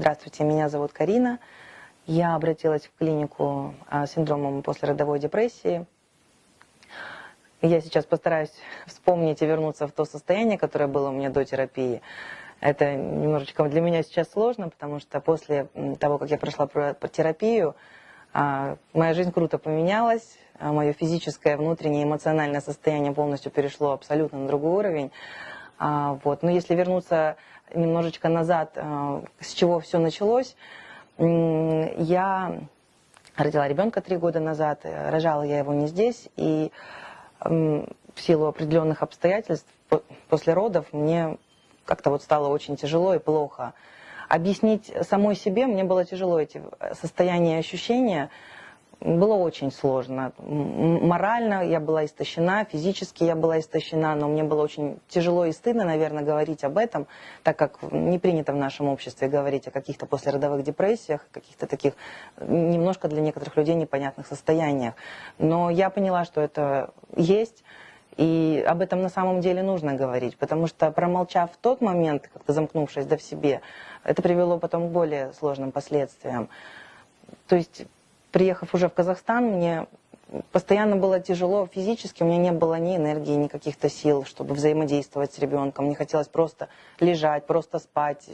Здравствуйте, меня зовут Карина. Я обратилась в клинику а, с синдромом послеродовой депрессии. Я сейчас постараюсь вспомнить и вернуться в то состояние, которое было у меня до терапии. Это немножечко для меня сейчас сложно, потому что после того, как я прошла терапию, а, моя жизнь круто поменялась, а, мое физическое, внутреннее, эмоциональное состояние полностью перешло абсолютно на другой уровень. Вот. Но если вернуться немножечко назад, э, с чего все началось. Я родила ребенка три года назад, э, рожала я его не здесь, и в силу определенных обстоятельств после родов мне как-то вот стало очень тяжело и плохо. Объяснить самой себе мне было тяжело эти состояния и ощущения, было очень сложно. Морально я была истощена, физически я была истощена, но мне было очень тяжело и стыдно, наверное, говорить об этом, так как не принято в нашем обществе говорить о каких-то послеродовых депрессиях, каких-то таких немножко для некоторых людей непонятных состояниях. Но я поняла, что это есть, и об этом на самом деле нужно говорить, потому что промолчав в тот момент, как-то замкнувшись да в себе, это привело потом к более сложным последствиям. То есть приехав уже в Казахстан, мне постоянно было тяжело физически, у меня не было ни энергии, ни каких-то сил, чтобы взаимодействовать с ребенком. Мне хотелось просто лежать, просто спать,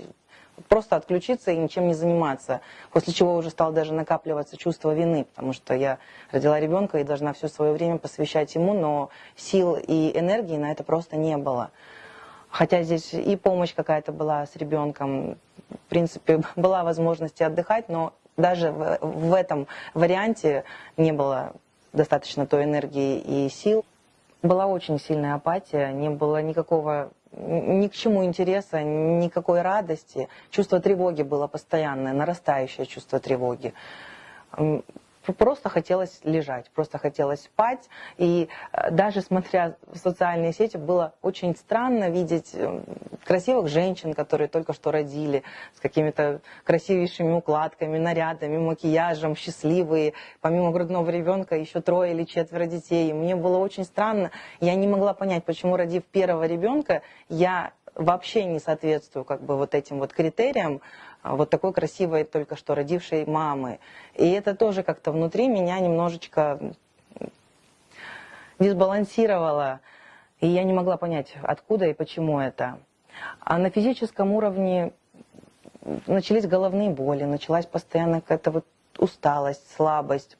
просто отключиться и ничем не заниматься. После чего уже стало даже накапливаться чувство вины, потому что я родила ребенка и должна все свое время посвящать ему, но сил и энергии на это просто не было. Хотя здесь и помощь какая-то была с ребенком, в принципе, была возможность отдыхать, но даже в, в этом варианте не было достаточно той энергии и сил. Была очень сильная апатия, не было никакого ни к чему интереса, никакой радости. Чувство тревоги было постоянное, нарастающее чувство тревоги просто хотелось лежать, просто хотелось спать. И э, даже смотря в социальные сети, было очень странно видеть э, красивых женщин, которые только что родили, с какими-то красивейшими укладками, нарядами, макияжем, счастливые. Помимо грудного ребенка еще трое или четверо детей. И мне было очень странно. Я не могла понять, почему, родив первого ребенка, я вообще не соответствую как бы вот этим вот критериям вот такой красивой только что родившей мамы. И это тоже как-то внутри меня немножечко дисбалансировало, и я не могла понять, откуда и почему это. А на физическом уровне начались головные боли, началась постоянно какая-то вот усталость, слабость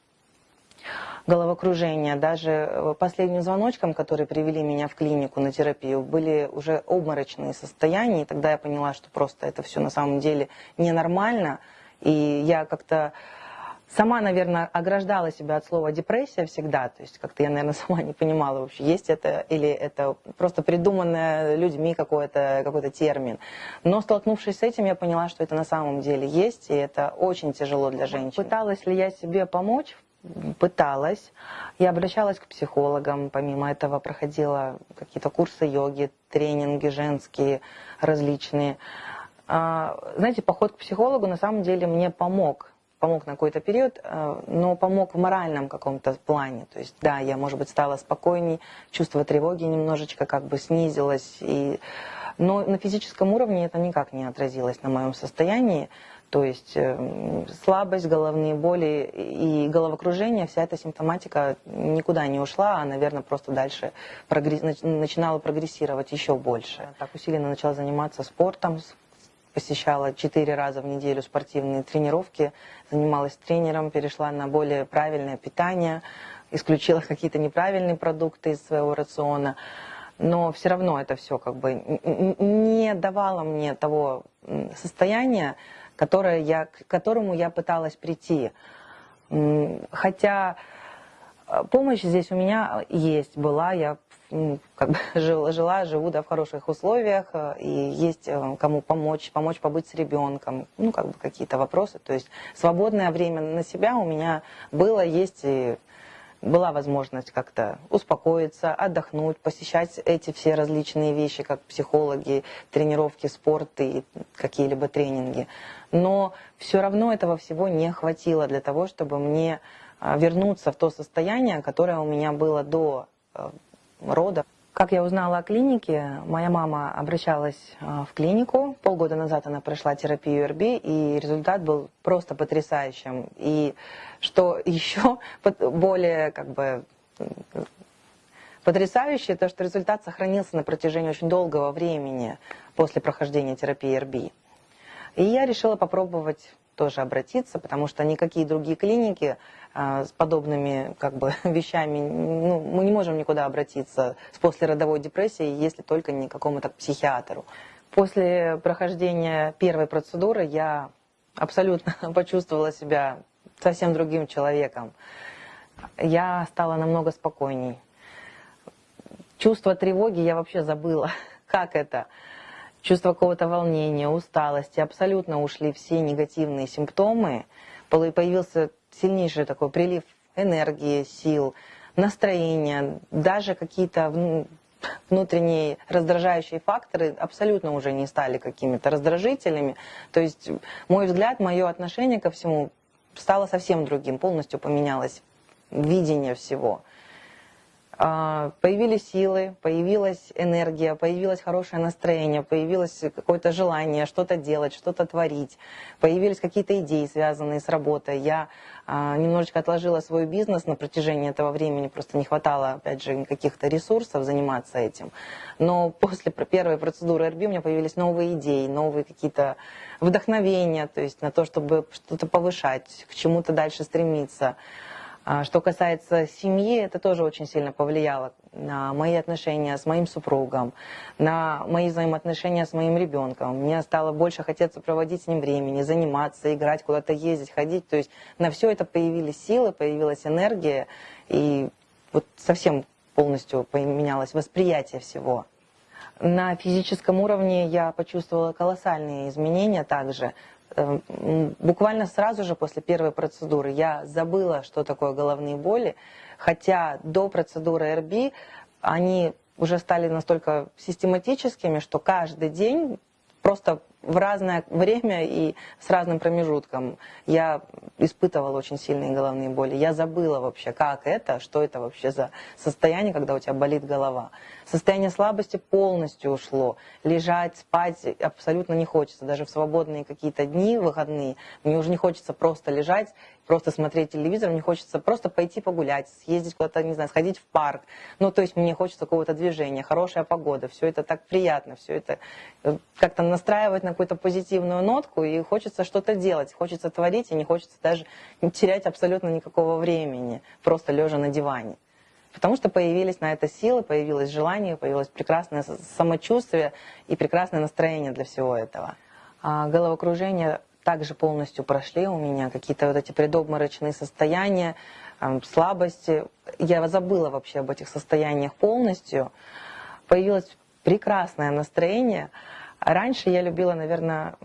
головокружение. Даже э, последним звоночком, которые привели меня в клинику на терапию, были уже обморочные состояния. И тогда я поняла, что просто это все на самом деле ненормально. И я как-то сама, наверное, ограждала себя от слова депрессия всегда. То есть как-то я, наверное, сама не понимала вообще, есть это или это просто придуманное людьми какой-то какой, -то, термин. Но столкнувшись с этим, я поняла, что это на самом деле есть, и это очень тяжело для женщин. Пыталась ли я себе помочь? Пыталась. Я обращалась к психологам, помимо этого проходила какие-то курсы йоги, тренинги женские различные. А, знаете, поход к психологу на самом деле мне помог. Помог на какой-то период, а, но помог в моральном каком-то плане. То есть, да, я, может быть, стала спокойней, чувство тревоги немножечко как бы снизилось. И... Но на физическом уровне это никак не отразилось на моем состоянии. То есть э, слабость, головные боли и головокружение, вся эта симптоматика никуда не ушла, а, наверное, просто дальше начинала прогрессировать еще больше. Так усиленно начала заниматься спортом, посещала четыре раза в неделю спортивные тренировки, занималась тренером, перешла на более правильное питание, исключила какие-то неправильные продукты из своего рациона. Но все равно это все как бы не давало мне того состояния, которое я, к которому я пыталась прийти. Хотя э, помощь здесь у меня есть, была, я как бы жила, жила, живу да, в хороших условиях, э, и есть э, кому помочь, помочь побыть с ребенком, ну, как бы какие-то вопросы. То есть свободное время на себя у меня было, есть, и была возможность как-то успокоиться, отдохнуть, посещать эти все различные вещи, как психологи, тренировки, спорт и какие-либо тренинги. Но все равно этого всего не хватило для того, чтобы мне а, вернуться в то состояние, которое у меня было до э, рода. Как я узнала о клинике, моя мама обращалась а, в клинику. Полгода назад она прошла терапию РБ, и результат был просто потрясающим. И что еще более как бы потрясающе, то что результат сохранился на протяжении очень долгого времени после прохождения терапии РБ. И я решила попробовать тоже обратиться, потому что никакие другие клиники а, с подобными как бы, вещами, ну, мы не можем никуда обратиться с послеродовой депрессией, если только не к какому-то психиатру. После прохождения первой процедуры я абсолютно почувствовала себя совсем другим человеком. Я стала намного спокойней. Чувство тревоги я вообще забыла. Как это? Чувство какого-то волнения, усталости, абсолютно ушли все негативные симптомы, появился сильнейший такой прилив энергии, сил, настроения, даже какие-то внутренние раздражающие факторы абсолютно уже не стали какими-то раздражителями. То есть мой взгляд, мое отношение ко всему стало совсем другим, полностью поменялось видение всего. А, появились силы, появилась энергия, появилось хорошее настроение, появилось какое-то желание что-то делать, что-то творить, появились какие-то идеи, связанные с работой. Я а, немножечко отложила свой бизнес на протяжении этого времени, просто не хватало, опять же, каких-то ресурсов заниматься этим. Но после первой процедуры РБ у меня появились новые идеи, новые какие-то вдохновения, то есть на то, чтобы что-то повышать, к чему-то дальше стремиться. А что касается семьи, это тоже очень сильно повлияло на мои отношения с моим супругом, на мои взаимоотношения с моим ребенком. Мне стало больше хотеться проводить с ним времени, заниматься, играть, куда-то ездить, ходить. То есть на все это появились силы, появилась энергия, и вот совсем полностью поменялось восприятие всего. На физическом уровне я почувствовала колоссальные изменения также. Эм, буквально сразу же после первой процедуры я забыла, что такое головные боли, хотя до процедуры РБ они уже стали настолько систематическими, что каждый день просто в разное время и с разным промежутком я испытывала очень сильные головные боли. Я забыла вообще, как это, что это вообще за состояние, когда у тебя болит голова. Состояние слабости полностью ушло. Лежать, спать абсолютно не хочется. Даже в свободные какие-то дни, выходные, мне уже не хочется просто лежать, просто смотреть телевизор, мне хочется просто пойти погулять, съездить куда-то, не знаю, сходить в парк. Ну, то есть мне хочется какого-то движения, хорошая погода, все это так приятно, все это э, как-то настраивать на какую-то позитивную нотку, и хочется что-то делать, хочется творить, и не хочется даже терять абсолютно никакого времени, просто лежа на диване. Потому что появились на это силы, появилось желание, появилось прекрасное самочувствие и прекрасное настроение для всего этого. А головокружение также полностью прошли у меня, какие-то вот эти предобморочные состояния, слабости. Я забыла вообще об этих состояниях полностью. Появилось прекрасное настроение. Раньше я любила, наверное,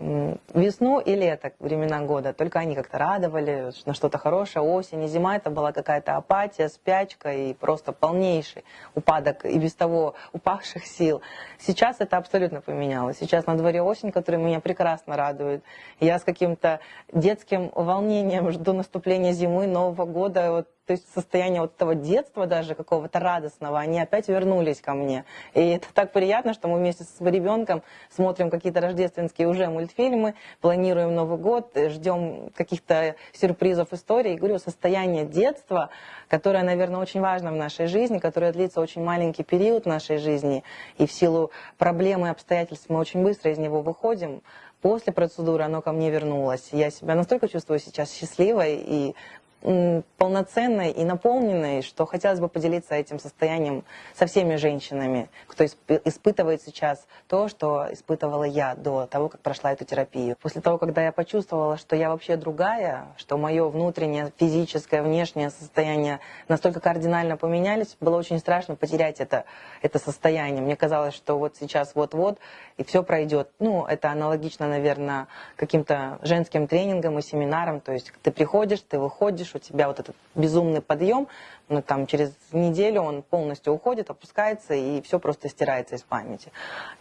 весну и лето, времена года. Только они как-то радовали, на что-то хорошее. Осень и зима это была какая-то апатия, спячка и просто полнейший упадок и без того упавших сил. Сейчас это абсолютно поменялось. Сейчас на дворе осень, которая меня прекрасно радует. Я с каким-то детским волнением жду наступления зимы, Нового года. Вот то есть состояние вот этого детства даже какого-то радостного, они опять вернулись ко мне. И это так приятно, что мы вместе с ребенком смотрим какие-то рождественские уже мультфильмы, планируем Новый год, ждем каких-то сюрпризов истории. И говорю, состояние детства, которое, наверное, очень важно в нашей жизни, которое длится очень маленький период нашей жизни, и в силу проблем и обстоятельств мы очень быстро из него выходим, после процедуры оно ко мне вернулось. Я себя настолько чувствую сейчас счастливой и полноценной и наполненной, что хотелось бы поделиться этим состоянием со всеми женщинами, кто испытывает сейчас то, что испытывала я до того, как прошла эту терапию. После того, когда я почувствовала, что я вообще другая, что мое внутреннее, физическое, внешнее состояние настолько кардинально поменялись, было очень страшно потерять это, это состояние. Мне казалось, что вот сейчас вот-вот и все пройдет. Ну, это аналогично, наверное, каким-то женским тренингам и семинарам. То есть ты приходишь, ты выходишь, у тебя вот этот безумный подъем, но там через неделю он полностью уходит, опускается, и все просто стирается из памяти.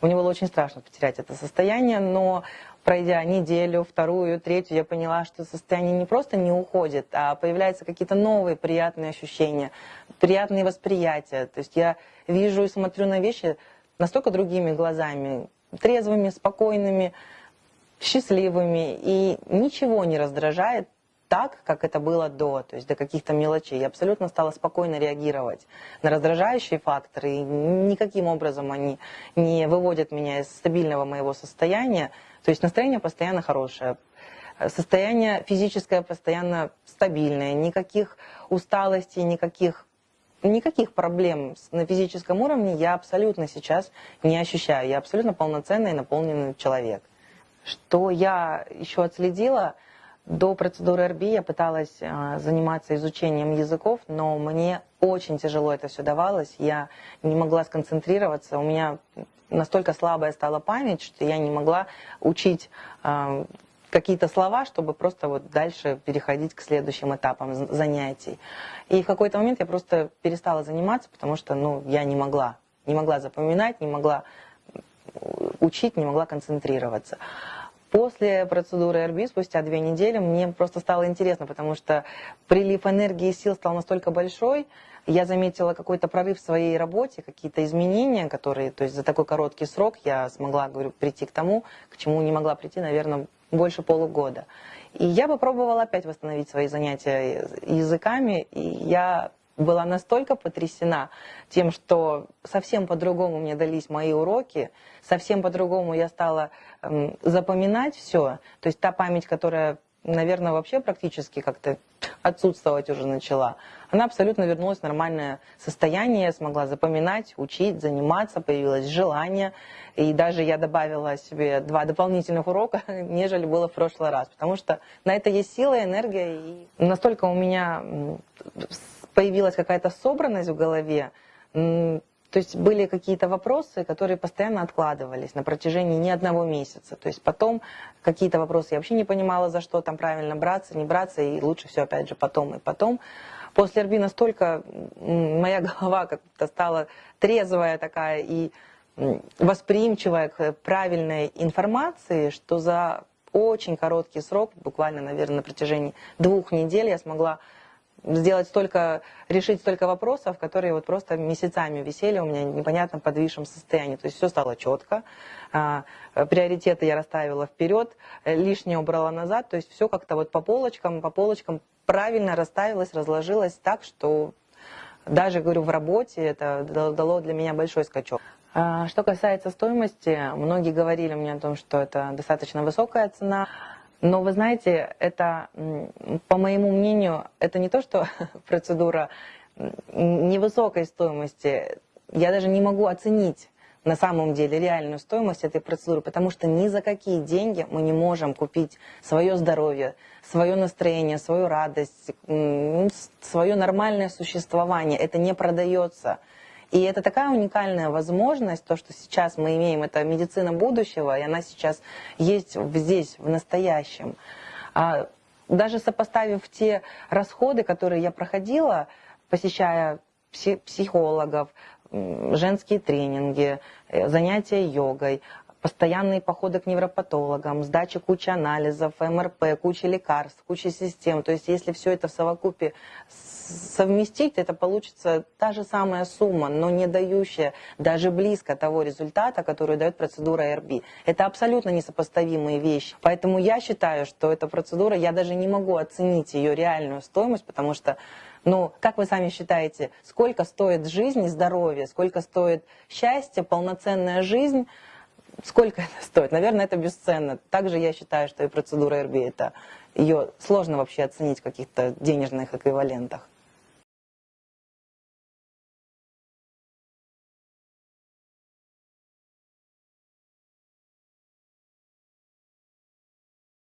Мне было очень страшно потерять это состояние, но пройдя неделю, вторую, третью, я поняла, что состояние не просто не уходит, а появляются какие-то новые приятные ощущения, приятные восприятия. То есть я вижу и смотрю на вещи настолько другими глазами, трезвыми, спокойными, счастливыми, и ничего не раздражает так, как это было до, то есть до каких-то мелочей. Я абсолютно стала спокойно реагировать на раздражающие факторы, и никаким образом они не выводят меня из стабильного моего состояния. То есть настроение постоянно хорошее, состояние физическое постоянно стабильное, никаких усталостей, никаких никаких проблем на физическом уровне я абсолютно сейчас не ощущаю. Я абсолютно полноценный и наполненный человек. Что я еще отследила – до процедуры РБ я пыталась э, заниматься изучением языков, но мне очень тяжело это все давалось. Я не могла сконцентрироваться. У меня настолько слабая стала память, что я не могла учить э, какие-то слова, чтобы просто вот дальше переходить к следующим этапам занятий. И в какой-то момент я просто перестала заниматься, потому что ну, я не могла. Не могла запоминать, не могла учить, не могла концентрироваться. После процедуры РБ, спустя две недели, мне просто стало интересно, потому что прилив энергии и сил стал настолько большой, я заметила какой-то прорыв в своей работе, какие-то изменения, которые, то есть за такой короткий срок я смогла, говорю, прийти к тому, к чему не могла прийти, наверное, больше полугода. И я попробовала опять восстановить свои занятия языками, и я была настолько потрясена тем, что совсем по-другому мне дались мои уроки, совсем по-другому я стала э, запоминать все. То есть та память, которая, наверное, вообще практически как-то отсутствовать уже начала, она абсолютно вернулась в нормальное состояние, я смогла запоминать, учить, заниматься, появилось желание. И даже я добавила себе два дополнительных урока, нежели было в прошлый раз. Потому что на это есть сила, энергия. И настолько у меня появилась какая-то собранность в голове, то есть были какие-то вопросы, которые постоянно откладывались на протяжении не одного месяца. То есть потом какие-то вопросы я вообще не понимала, за что там правильно браться, не браться, и лучше все опять же потом и потом. После РБ настолько моя голова как-то стала трезвая такая и восприимчивая к правильной информации, что за очень короткий срок, буквально, наверное, на протяжении двух недель я смогла сделать столько, решить столько вопросов, которые вот просто месяцами висели у меня в непонятном подвисшем состоянии. То есть все стало четко, а, приоритеты я расставила вперед, лишнее убрала назад, то есть все как-то вот по полочкам, по полочкам правильно расставилось, разложилось так, что даже, говорю, в работе это дало для меня большой скачок. А, что касается стоимости, многие говорили мне о том, что это достаточно высокая цена. Но вы знаете, это, по моему мнению, это не то, что процедура невысокой стоимости. Я даже не могу оценить на самом деле реальную стоимость этой процедуры, потому что ни за какие деньги мы не можем купить свое здоровье, свое настроение, свою радость, свое нормальное существование. Это не продается. И это такая уникальная возможность, то, что сейчас мы имеем, это медицина будущего, и она сейчас есть здесь, в настоящем. А даже сопоставив те расходы, которые я проходила, посещая психологов, женские тренинги, э, занятия йогой, постоянные походы к невропатологам, сдача кучи анализов, МРП, куча лекарств, куча систем. То есть если все это в совокупе совместить, это получится та же самая сумма, но не дающая даже близко того результата, который дает процедура РБ. Это абсолютно несопоставимые вещи. Поэтому я считаю, что эта процедура, я даже не могу оценить ее реальную стоимость, потому что ну, как вы сами считаете, сколько стоит жизнь и здоровье, сколько стоит счастье, полноценная жизнь, сколько это стоит? Наверное, это бесценно. Также я считаю, что и процедура РБ, это ее сложно вообще оценить в каких-то денежных эквивалентах.